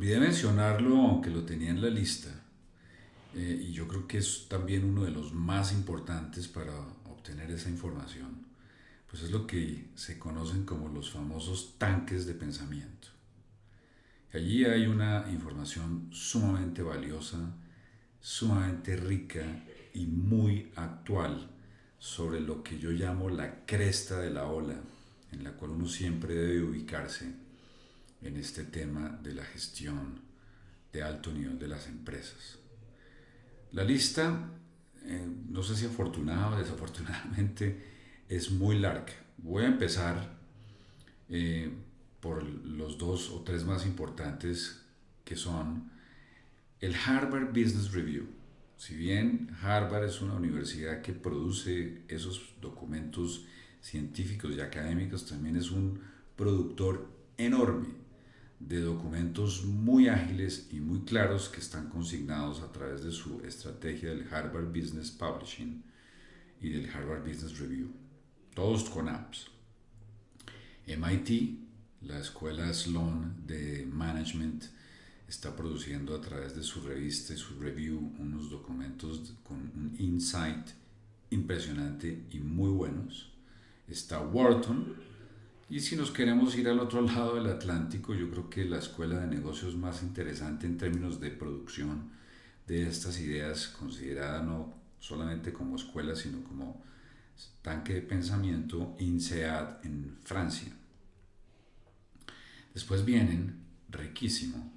Olvidé mencionarlo, aunque lo tenía en la lista, eh, y yo creo que es también uno de los más importantes para obtener esa información, pues es lo que se conocen como los famosos tanques de pensamiento. Allí hay una información sumamente valiosa, sumamente rica y muy actual sobre lo que yo llamo la cresta de la ola, en la cual uno siempre debe ubicarse en este tema de la gestión de alto nivel de las empresas. La lista, eh, no sé si afortunada o desafortunadamente, es muy larga. Voy a empezar eh, por los dos o tres más importantes que son el Harvard Business Review. Si bien Harvard es una universidad que produce esos documentos científicos y académicos, también es un productor enorme de documentos muy ágiles y muy claros que están consignados a través de su estrategia del Harvard Business Publishing y del Harvard Business Review, todos con apps. MIT, la escuela Sloan de Management, está produciendo a través de su revista y su review unos documentos con un insight impresionante y muy buenos. Está Wharton, y si nos queremos ir al otro lado del Atlántico, yo creo que la escuela de negocios más interesante en términos de producción de estas ideas, considerada no solamente como escuela, sino como tanque de pensamiento, INSEAD en Francia. Después vienen, riquísimo,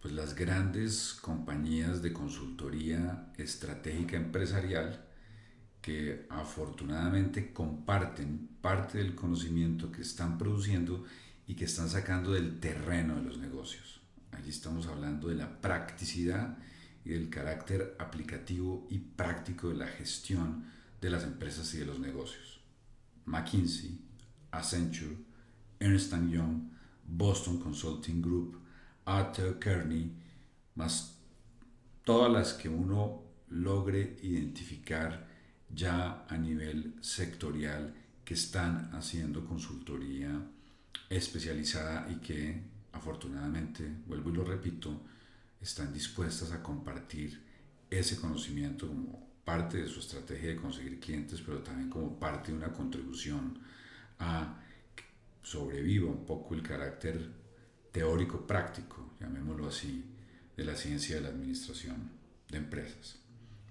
pues las grandes compañías de consultoría estratégica empresarial, que afortunadamente comparten parte del conocimiento que están produciendo y que están sacando del terreno de los negocios. Allí estamos hablando de la practicidad y del carácter aplicativo y práctico de la gestión de las empresas y de los negocios. McKinsey, Accenture, Ernst Young, Boston Consulting Group, Arthur Kearney, más todas las que uno logre identificar ya a nivel sectorial que están haciendo consultoría especializada y que afortunadamente, vuelvo y lo repito, están dispuestas a compartir ese conocimiento como parte de su estrategia de conseguir clientes, pero también como parte de una contribución a que sobreviva un poco el carácter teórico práctico, llamémoslo así, de la ciencia de la administración de empresas.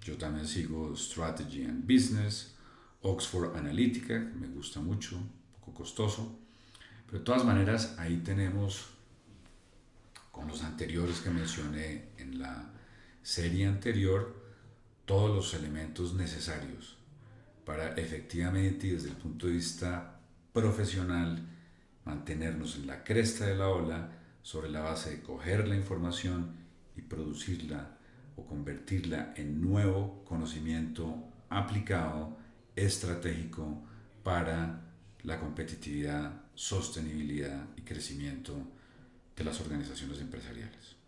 Yo también sigo Strategy and Business, Oxford Analytica, que me gusta mucho, un poco costoso. Pero de todas maneras, ahí tenemos, con los anteriores que mencioné en la serie anterior, todos los elementos necesarios para efectivamente y desde el punto de vista profesional mantenernos en la cresta de la ola sobre la base de coger la información y producirla o convertirla en nuevo conocimiento aplicado, estratégico para la competitividad, sostenibilidad y crecimiento de las organizaciones empresariales.